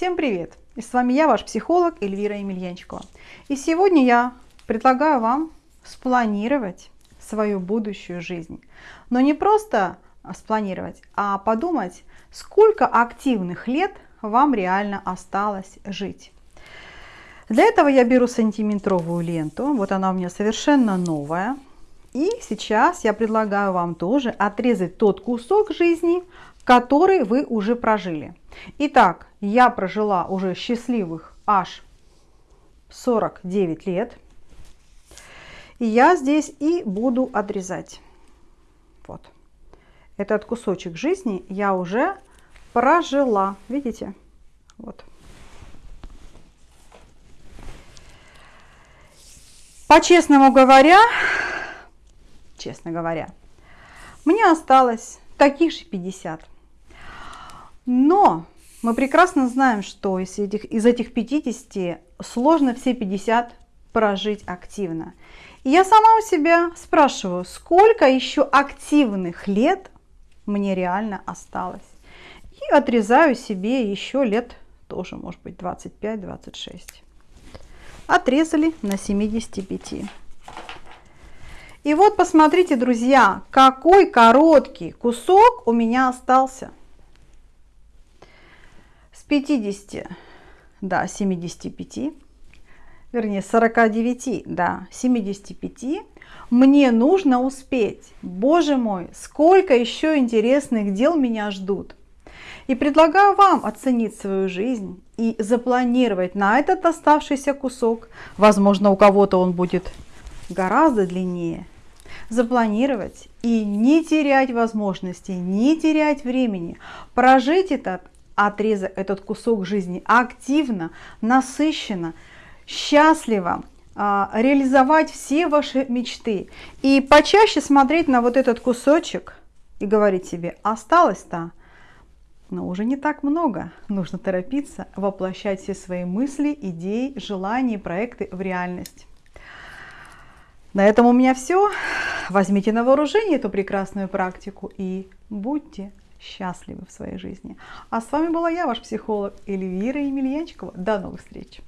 Всем привет! И с вами я, ваш психолог Эльвира Емельянчикова. И сегодня я предлагаю вам спланировать свою будущую жизнь. Но не просто спланировать, а подумать, сколько активных лет вам реально осталось жить. Для этого я беру сантиметровую ленту, вот она у меня совершенно новая. И сейчас я предлагаю вам тоже отрезать тот кусок жизни, который вы уже прожили. Итак, я прожила уже счастливых аж 49 лет. И я здесь и буду отрезать. Вот. Этот кусочек жизни я уже прожила. Видите? Вот. По-честному говоря, честно говоря, мне осталось таких же 50. Но мы прекрасно знаем, что из этих, из этих 50 сложно все 50 прожить активно. И я сама у себя спрашиваю, сколько еще активных лет мне реально осталось. И отрезаю себе еще лет тоже, может быть, 25-26. Отрезали на 75. И вот посмотрите, друзья, какой короткий кусок у меня остался. С 50 до 75, вернее 49 до 75 мне нужно успеть. Боже мой, сколько еще интересных дел меня ждут. И предлагаю вам оценить свою жизнь и запланировать на этот оставшийся кусок. Возможно, у кого-то он будет гораздо длиннее. Запланировать и не терять возможности, не терять времени. Прожить этот отрезок, этот кусок жизни активно, насыщенно, счастливо, а, реализовать все ваши мечты. И почаще смотреть на вот этот кусочек и говорить себе, осталось-то, но уже не так много. Нужно торопиться воплощать все свои мысли, идеи, желания, проекты в реальность. На этом у меня все. Возьмите на вооружение эту прекрасную практику и будьте счастливы в своей жизни. А с вами была я, ваш психолог Эльвира Емельянчикова. До новых встреч!